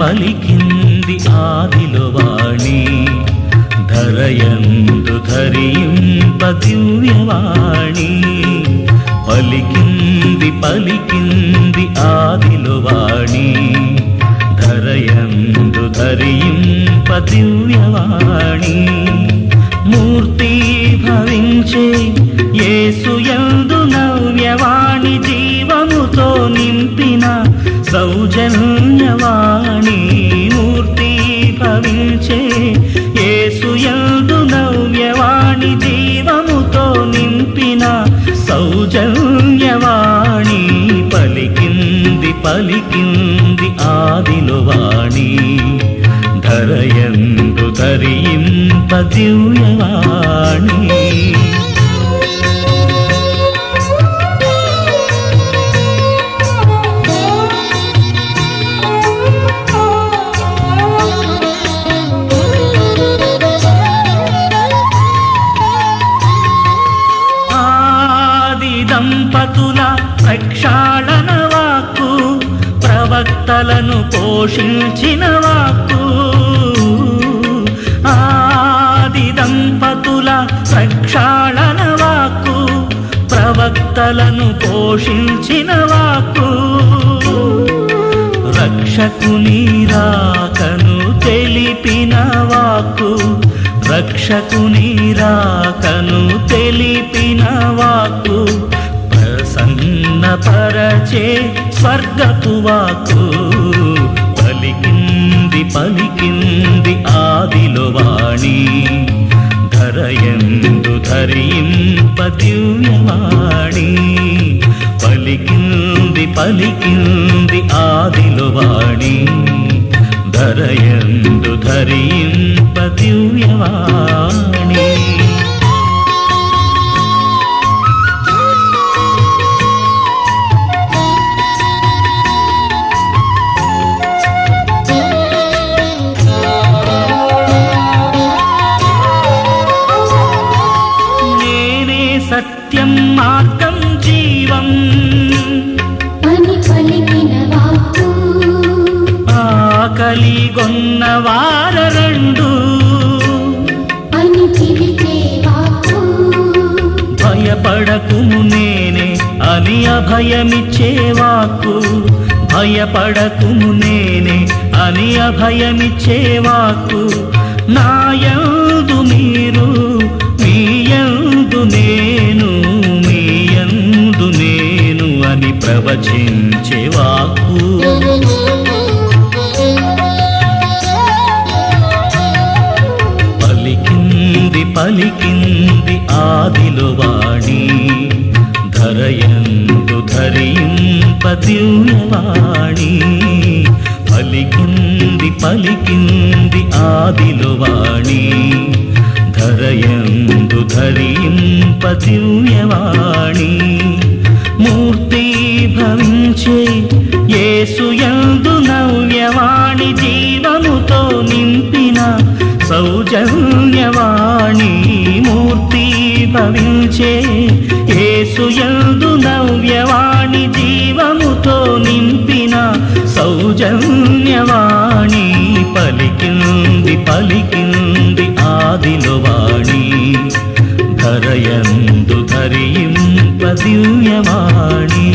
పలికింది ఆదిలో వాణి. ధరయందు ధరింప దివ్యవాణి. పలికింది పలికింది ఆదిలో వాణి. ధరయందు ధరింప దివ్యవాణి. మూర్తి భవించే యేసుయందు పలికింది ఆదిలో వాణి. ధరయందు ధరింప దివ్యవాణి దంపతుల ప్రక్షాళన కలను పోషించిన వాక్కు. ఆది దంపతుల ప్రక్షాళన వాక్కు. ప్రవక్తలను పోషించిన వాక్కు. రక్షకుని రాకను తెలిపిన వాక్కు. రక్షకుని రాకను తెలిపిన వాక్కు. ప్రసన్నపరచే స్వర్గపు వాక్కు. పలికింది పలికింది ఆదిలో వాణి. ధరయందు ధరింప దివ్యవాణి పలికింది పలికింది ఆదిలో వాణి. ధరయందు ధరింప దివ్యవాణి సత్యం మార్గం జీవం. ఆకలిగొన్న వార. రెండు. భయపడకుము నేనే అని అభయమిచ్చే వాక్కు. భయపడకుము నేనే అని అభయమిచ్చే వాక్కు. నాయందు ప్రవచించే వాక్కు పలికింది పలికింది ఆదిలో వాణి. ధరయందు ధరింప పలికింది పలికింది ఆదిలో వాణి. ధరయందు ధరింప మూర్తి భవించే యేసుయందు నవ్యవాణి జీవముతో నింపిన సౌజన్యవాణి మూర్తి భవించే యేసుయందు నవ్యవాణి జీవముతో నింపిన సౌజన్యవాణి పలికింది పలికింది ఆదిలో వాణి ధరయందు ధరింప దివ్యవాణి.